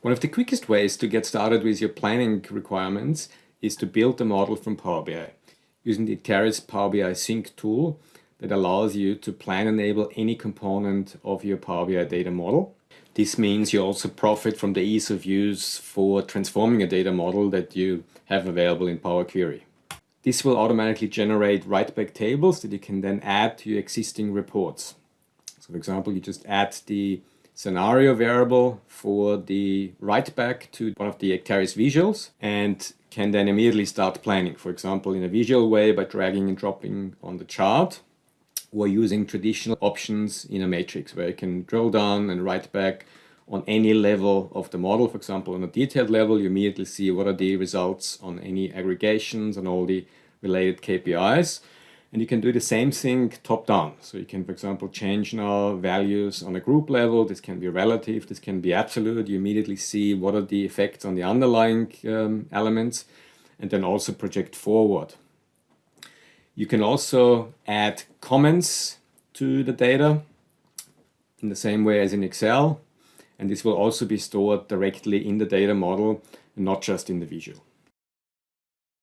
One of the quickest ways to get started with your planning requirements is to build a model from Power BI using the Acterys Power BI Sync tool that allows you to plan enable any component of your Power BI data model. This means you also profit from the ease of use for transforming a data model that you have available in Power Query. This will automatically generate write-back tables that you can then add to your existing reports. So for example, you just add the scenario variable for the write-back to one of the Acterys visuals and can then immediately start planning, for example, in a visual way by dragging and dropping on the chart or using traditional options in a matrix where you can drill down and write back on any level of the model. For example, on a detailed level, you immediately see what are the results on any aggregations and all the related KPIs. And you can do the same thing top down. So you can, for example, change now values on a group level. This can be relative, this can be absolute. You immediately see what are the effects on the underlying um, elements and then also project forward. You can also add comments to the data in the same way as in Excel. And this will also be stored directly in the data model and not just in the visual.